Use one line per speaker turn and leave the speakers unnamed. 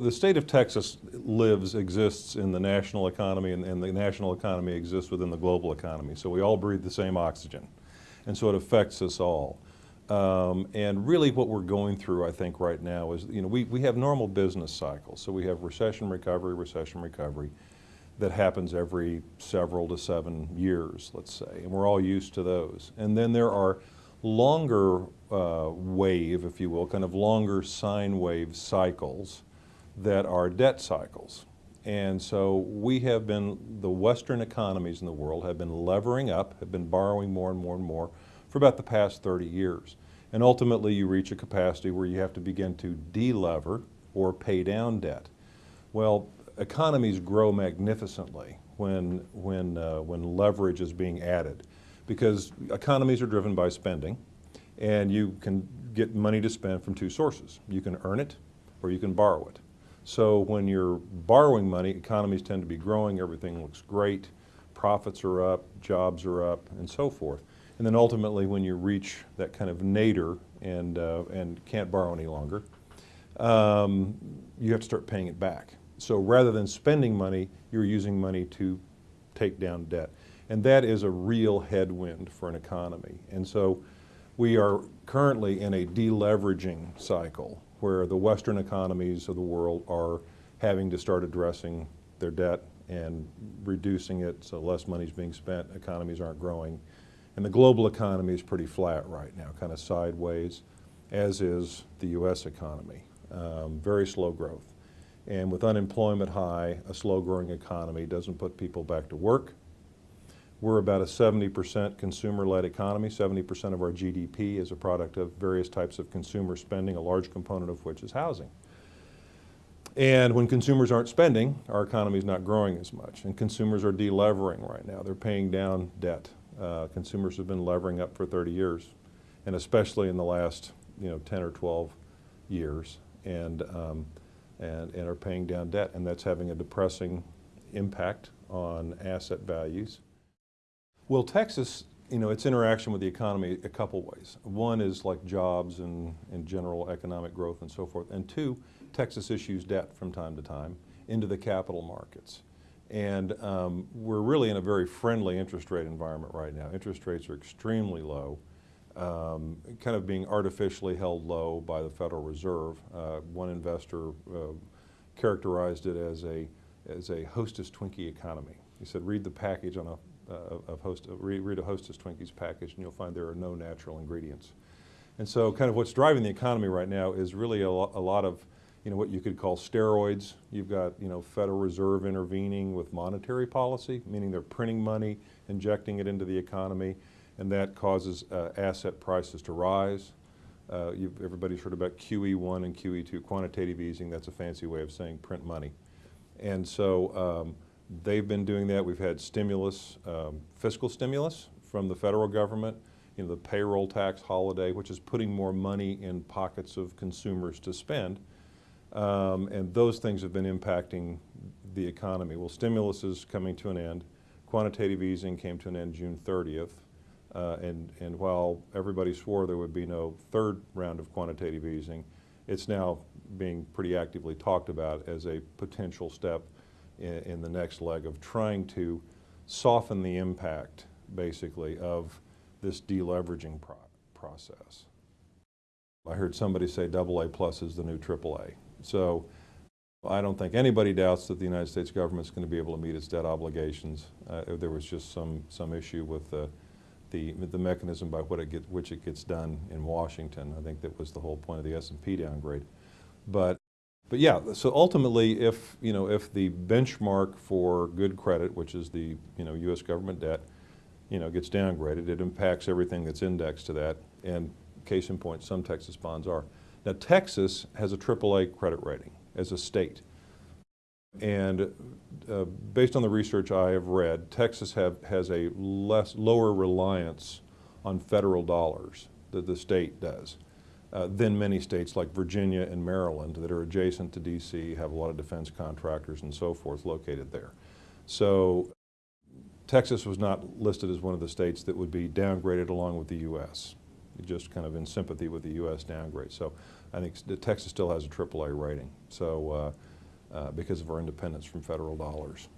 The state of Texas lives, exists in the national economy, and, and, the national economy exists within the global economy. So we all breathe the same oxygen. And so it affects us all. Um, and really what we're going through, I think, right now is, you know, we, we have normal business cycles. So we have recession recovery, recession recovery that happens every several to seven years, let's say. And we're all used to those. And then there are longer uh, wave, if you will, kind of longer sine wave cycles that are debt cycles. And so we have been, the Western economies in the world have been levering up, have been borrowing more and more and more for about the past 30 years. And ultimately you reach a capacity where you have to begin to delever or pay down debt. Well, economies grow magnificently when, when, uh, when leverage is being added because economies are driven by spending and you can get money to spend from two sources. You can earn it or you can borrow it. So when you're borrowing money, economies tend to be growing, everything looks great, profits are up, jobs are up, and so forth. And then ultimately when you reach that kind of nadir and, uh, and can't borrow any longer, um, you have to start paying it back. So rather than spending money, you're using money to take down debt. And that is a real headwind for an economy. And so we are currently in a deleveraging cycle where the Western economies of the world are having to start addressing their debt and reducing it so less money is being spent, economies aren't growing. And the global economy is pretty flat right now, kind of sideways, as is the U.S. economy. Um, very slow growth. And with unemployment high, a slow growing economy doesn't put people back to work. We're about a 70% consumer-led economy. 70% of our GDP is a product of various types of consumer spending, a large component of which is housing. And when consumers aren't spending, our economy is not growing as much. And consumers are delevering right now. They're paying down debt. Uh, consumers have been levering up for 30 years, and especially in the last you know, 10 or 12 years, and, um, and, and are paying down debt. And that's having a depressing impact on asset values. Well, Texas, you know, its interaction with the economy a couple ways. One is like jobs and, and general economic growth and so forth. And two, Texas issues debt from time to time into the capital markets. And um, we're really in a very friendly interest rate environment right now. Interest rates are extremely low, um, kind of being artificially held low by the Federal Reserve. Uh, one investor uh, characterized it as a, as a hostess Twinkie economy. He said, read the package on a of host, read a Hostess Twinkies package and you'll find there are no natural ingredients. And so kind of what's driving the economy right now is really a, lo a lot of you know, what you could call steroids. You've got, you know, Federal Reserve intervening with monetary policy, meaning they're printing money, injecting it into the economy, and that causes uh, asset prices to rise. Uh, everybody's heard about QE1 and QE2, quantitative easing. That's a fancy way of saying print money. And so um, They've been doing that. We've had stimulus, um, fiscal stimulus from the federal government, you know, the payroll tax holiday, which is putting more money in pockets of consumers to spend. Um, and those things have been impacting the economy. Well, stimulus is coming to an end. Quantitative easing came to an end June 30th. Uh, and, and while everybody swore there would be no third round of quantitative easing, it's now being pretty actively talked about as a potential step in, in the next leg of trying to soften the impact, basically, of this deleveraging pro process. I heard somebody say double A plus is the new triple A. So I don't think anybody doubts that the United States government is going to be able to meet its debt obligations. Uh, there was just some, some issue with the, the, the mechanism by what it get, which it gets done in Washington. I think that was the whole point of the S&P downgrade. But but yeah, so ultimately if, you know, if the benchmark for good credit, which is the, you know, U.S. government debt, you know, gets downgraded, it impacts everything that's indexed to that, and case in point, some Texas bonds are. Now Texas has a AAA credit rating as a state. And uh, based on the research I have read, Texas have, has a less, lower reliance on federal dollars that the state does uh, than many states like Virginia and Maryland that are adjacent to DC, have a lot of defense contractors and so forth located there. So Texas was not listed as one of the states that would be downgraded along with the U.S., just kind of in sympathy with the U.S. downgrade. So I think Texas still has a AAA rating. So uh, uh, because of our independence from federal dollars.